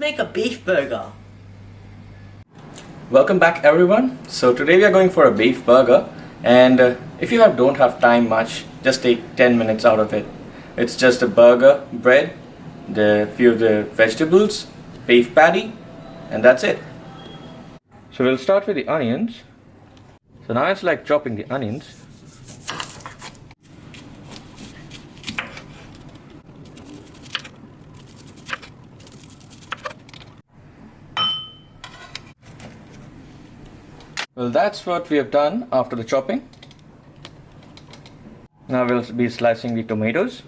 Make a beef burger. Welcome back everyone. So today we are going for a beef burger and uh, if you have, don't have time much, just take 10 minutes out of it. It's just a burger, bread, the few of the vegetables, beef patty and that's it. So we'll start with the onions. So now it's like chopping the onions. Well, that's what we have done after the chopping. Now we'll be slicing the tomatoes.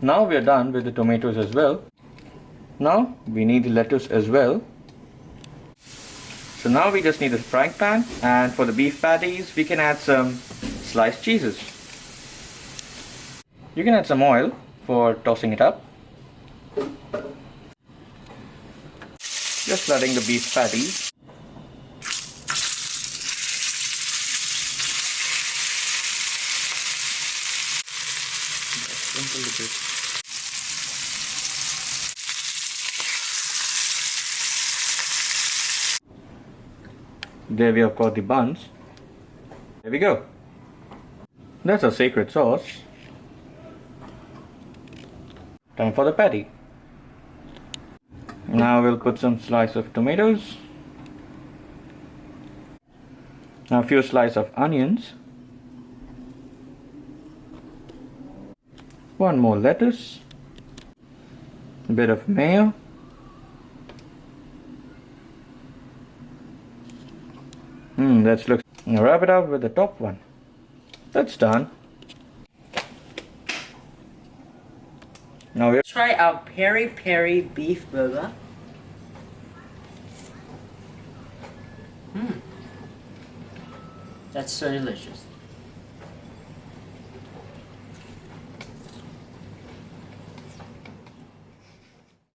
Now we are done with the tomatoes as well. Now we need the lettuce as well. So now we just need the frying pan and for the beef patties we can add some sliced cheeses. You can add some oil for tossing it up. Just letting the beef patties. There we have got the buns. There we go. That's our secret sauce. Time for the patty. Now we'll put some slice of tomatoes. Now a few slice of onions. One more lettuce. A bit of mayo. Hmm, let's look. Now wrap it up with the top one. That's done. Now we Try our peri peri beef burger. Hmm. That's so delicious.